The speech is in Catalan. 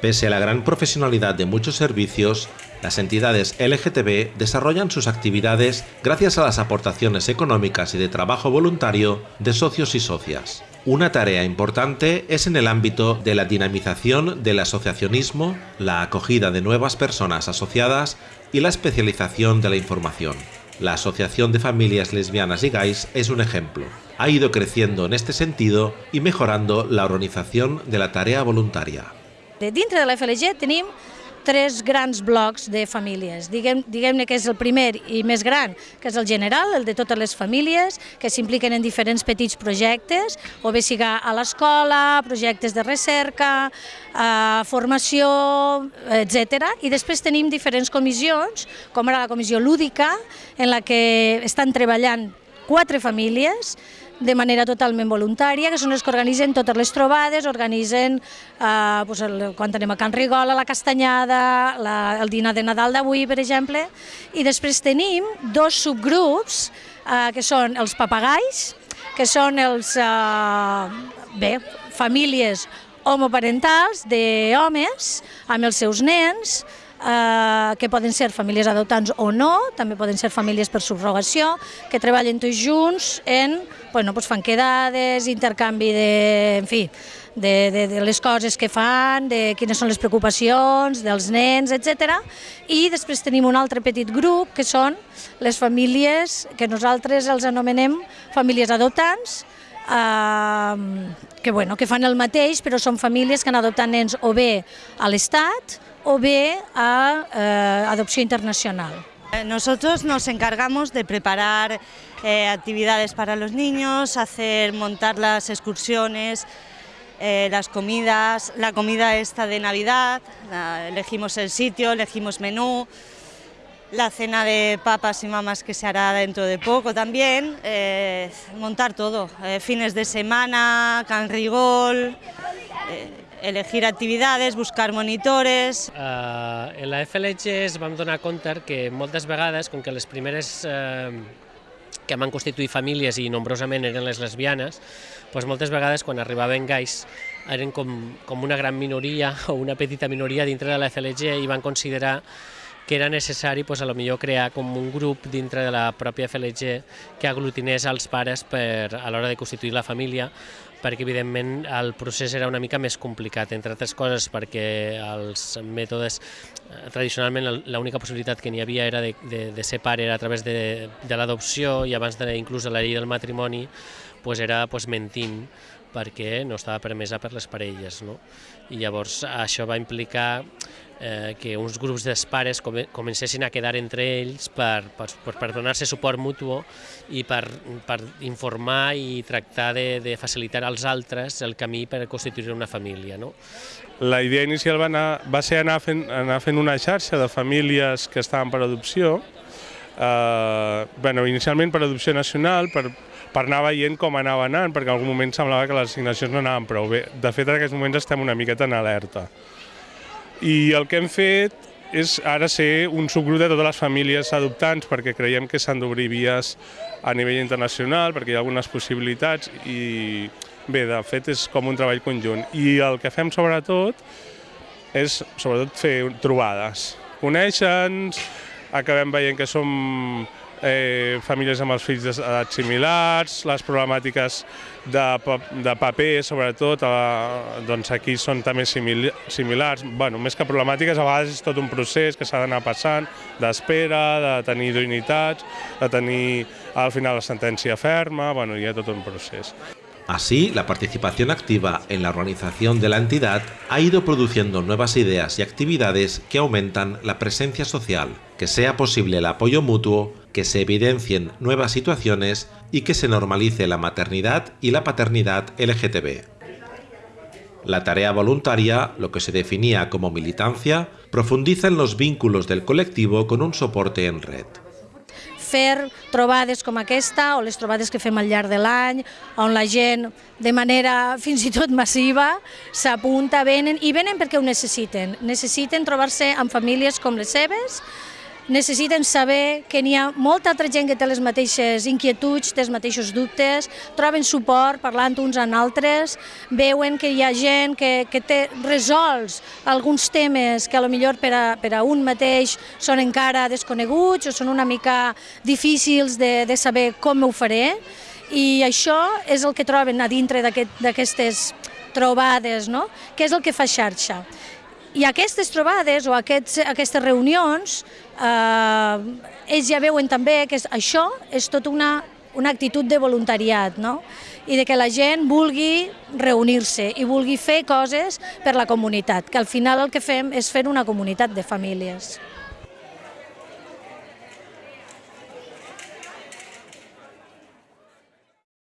Pese a la gran profesionalidad de muchos servicios, las entidades LGTB desarrollan sus actividades gracias a las aportaciones económicas y de trabajo voluntario de socios y socias. Una tarea importante es en el ámbito de la dinamización del asociacionismo, la acogida de nuevas personas asociadas y la especialización de la información. La Asociación de Familias Lesbianas y Gays es un ejemplo. Ha ido creciendo en este sentido y mejorando la organización de la tarea voluntaria. De dintre de la FLG tenim tres grans blocs de famílies. Diguem-ne diguem que és el primer i més gran, que és el general, el de totes les famílies, que s'impliquen en diferents petits projectes, o bé siga a l'escola, projectes de recerca, eh, formació, etc. I després tenim diferents comissions, com ara la comissió lúdica, en la que estan treballant quatre famílies, de manera totalment voluntària, que són els que organitzen totes les trobades, organitzen eh, doncs el, quan anem a Can Rigola, la Castanyada, la, el dinar de Nadal d'avui, per exemple, i després tenim dos subgrups, eh, que són els papagais, que són els, eh, bé, famílies homoparentals d'homes amb els seus nens, eh, que poden ser famílies adoptants o no, també poden ser famílies per subrogació, que treballen tots junts en, bueno, pues fan quedades, intercanvi de, en fi, de, de, de les coses que fan, de quines són les preocupacions dels nens, etc. I després tenim un altre petit grup que són les famílies que nosaltres els anomenem famílies adoptants, eh, que, bueno, que fan el mateix, però són famílies que han adoptat nens o bé a l'Estat o bé a eh, adopció internacional. Nosotros nos encargamos de preparar eh, actividades para los niños, hacer, montar las excursiones, eh, las comidas, la comida esta de Navidad, elegimos el sitio, elegimos menú, la cena de papas y mamás que se hará dentro de poco también, eh, montar todo, eh, fines de semana, canrigol, eh, elegir actividades, buscar monitores... Uh, en la FLG es vam donar compte que moltes vegades, com que les primeres uh, que van constituir famílies i nombrosament eren les lesbianes, doncs moltes vegades quan arribaven gais eren com, com una gran minoria o una petita minoria dintre de la FLG i van considerar que era necessari pues, a lo millor crear com un grup dintre de la pròpia FLG que aglutinés els pares per, a l'hora de constituir la família, perquè evidentment el procés era una mica més complicat, entre altres coses perquè els mètodes, eh, tradicionalment l'única possibilitat que n'hi havia era de, de, de ser pare era a través de, de l'adopció i abans de inclús de la llei del matrimoni pues era pues, mentint perquè no estava permesa per les parelles. No? I llavors això va implicar eh, que uns grups de pares comencessin a quedar entre ells per, per, per donar-se suport mutu i per, per informar i tractar de, de facilitar als altres el camí per constituir una família. No? La idea inicial va, anar, va ser anar fent, anar fent una xarxa de famílies que estaven per adopció, eh, bueno, inicialment per adopció nacional, per, per anar veient com anava anant, perquè en algun moment semblava que les assignacions no anaven prou bé. De fet, en aquests moments estem una miqueta en alerta. I el que hem fet és ara ser un subgrup de totes les famílies adoptants perquè creiem que s'han d'obrir vies a nivell internacional, perquè hi ha algunes possibilitats i bé, de fet és com un treball conjunt. I el que fem sobretot és sobretot fer trobades. Conèixer-nos, acabem veient que som eh, famílies amb els fills d'edats similars, les problemàtiques de, de paper, sobretot, eh, doncs aquí són també simil similars. Bueno, més que problemàtiques, a vegades és tot un procés que s'ha d'anar passant, d'espera, de tenir idoneïtats, de tenir al final la sentència ferma, bueno, hi ha tot un procés. Así, la participación activa en la organización de la entidad ha ido produciendo nuevas ideas y actividades que aumentan la presencia social, que sea posible el apoyo mutuo, que se evidencien nuevas situaciones y que se normalice la maternidad y la paternidad LGTB. La tarea voluntaria, lo que se definía como militancia, profundiza en los vínculos del colectivo con un soporte en red. fer trobades com aquesta o les trobades que fem al llarg de l'any, on la gent de manera fins i tot massiva s'apunta, venen, i venen perquè ho necessiten. Necessiten trobar-se amb famílies com les seves, necessiten saber que n'hi ha molta altra gent que té les mateixes inquietuds, té els mateixos dubtes, troben suport parlant uns amb altres, veuen que hi ha gent que, que té resolts alguns temes que a lo millor per a, per a un mateix són encara desconeguts o són una mica difícils de, de saber com ho faré, i això és el que troben a dintre d'aquestes aquest, trobades, no? que és el que fa xarxa. I aquestes trobades o aquests, aquestes reunions, eh, ells ja veuen també que això és tot una, una actitud de voluntariat, no? i de que la gent vulgui reunir-se i vulgui fer coses per la comunitat, que al final el que fem és fer una comunitat de famílies.